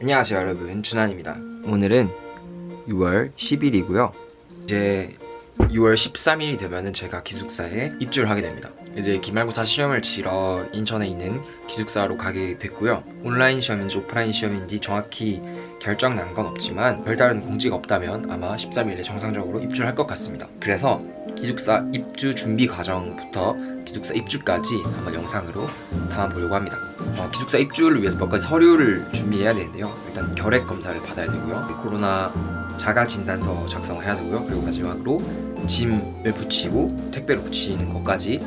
안녕하세요 여러분. 준환입니다. 오늘은 6월 10일이고요. 이제 6월 13일이 되면은 제가 기숙사에 입주를 하게 됩니다. 이제 기말고사 시험을 치러 인천에 있는 기숙사로 가게 됐고요. 온라인 시험인지 오프라인 시험인지 정확히 결정 난 건 없지만 별다른 공지가 없다면 아마 13일에 정상적으로 입주를 할 것 같습니다. 그래서 기숙사 입주 준비 과정부터 기숙사 입주까지 한번 영상으로 담아보려고 합니다 어, 기숙사 입주를 위해서 몇 가지 서류를 준비해야 되는데요. 일단 결핵 검사를 받아야 되고요. 코로나 자가 진단서 작성해야 되고요. 그리고 마지막으로 짐을 붙이고 택배로 붙이는 것까지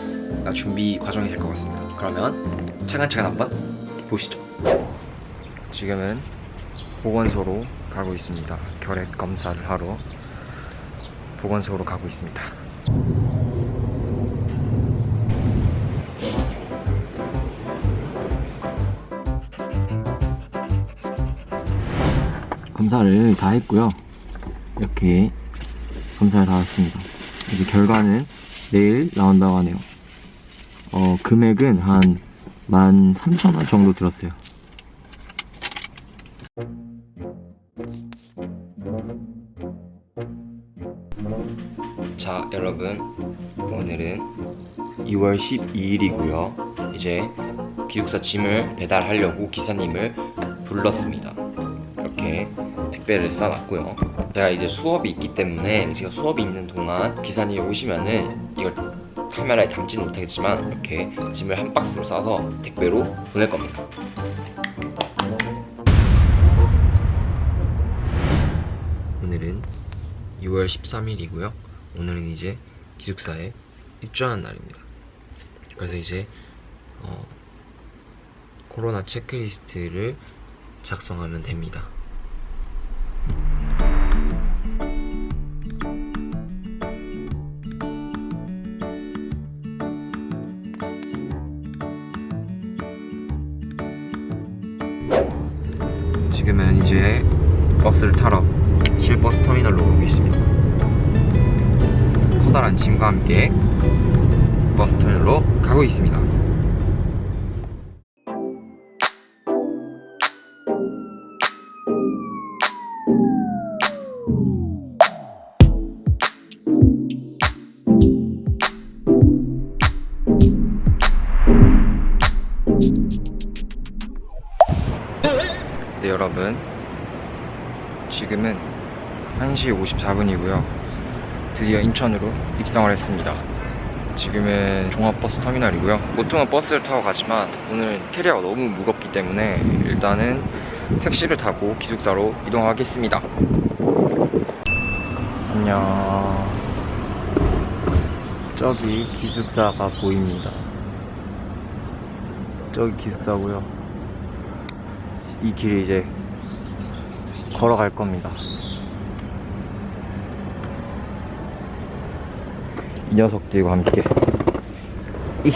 준비 과정이 될 것 같습니다. 그러면 차근차근 한번 보시죠. 지금은 보건소로 가고 있습니다. 결핵 검사를 하러 보건소로 가고 있습니다 검사를 다 했고요. 이렇게 검사를 다 했습니다. 이제 결과는 내일 나온다고 하네요. 어 금액은 한 13,000원 정도 들었어요. 자 여러분. 오늘은 2월 12일이고요. 이제 기숙사 짐을 배달하려고 기사님을 불렀습니다. 이렇게 택배를 싸놨고요. 제가 이제 수업이 있기 때문에 제가 수업이 있는 동안 기사님이 오시면은 이걸 카메라에 담지는 못하겠지만 이렇게 짐을 한 박스로 싸서 택배로 보낼 겁니다. 오늘은 6월 13일이고요. 오늘은 이제 기숙사에 입주하는 날입니다. 그래서 이제 어, 코로나 체크리스트를 작성하면 됩니다 지금은 이제 버스를 타러 실버스 터미널로 가고 있습니다. 커다란 짐과 함께 버스 터미널로 가고 있습니다 여러분 지금은 1시 54분이고요. 드디어 인천으로 입성을 했습니다. 지금은 종합버스 터미널이고요. 보통은 버스를 타고 가지만 오늘 캐리어가 너무 무겁기 때문에 일단은 택시를 타고 기숙사로 이동하겠습니다. 안녕. 저기 기숙사가 보입니다. 저기 기숙사고요. 이 길이 이제 걸어갈 겁니다 이 녀석들과 함께 이.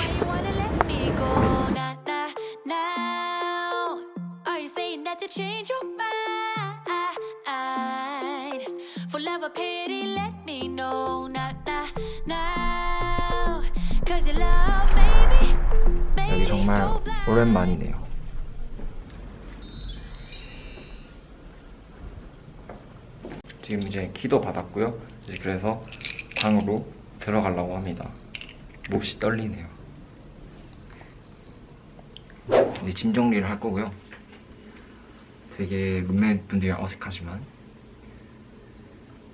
여기 정말. 오랜만이네요 지금 이제 키도 받았고요. 이제 그래서 방으로 들어가려고 합니다. 몹시 떨리네요. 이제 짐 정리를 할 거고요. 되게 룸메 분들이랑 어색하지만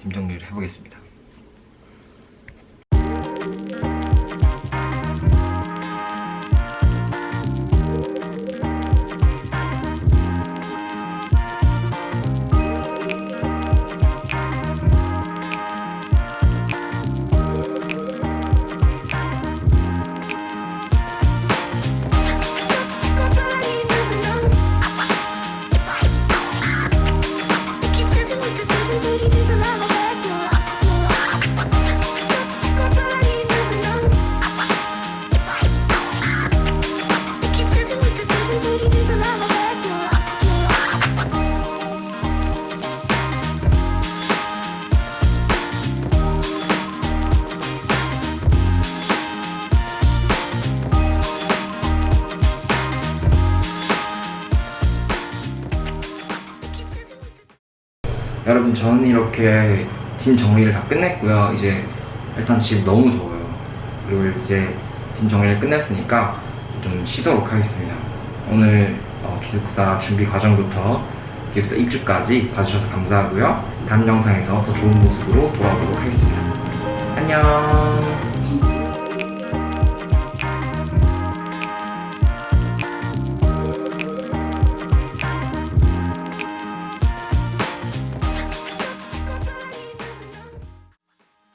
짐 정리를 해보겠습니다 여러분 저는 이렇게 짐 정리를 다 끝냈고요. 이제 일단 지금 너무 더워요. 그리고 이제 짐 정리를 끝냈으니까 좀 쉬도록 하겠습니다. 오늘 어, 기숙사 준비 과정부터 기숙사 입주까지 봐주셔서 감사하고요. 다음 영상에서 더 좋은 모습으로 돌아오도록 하겠습니다. 안녕.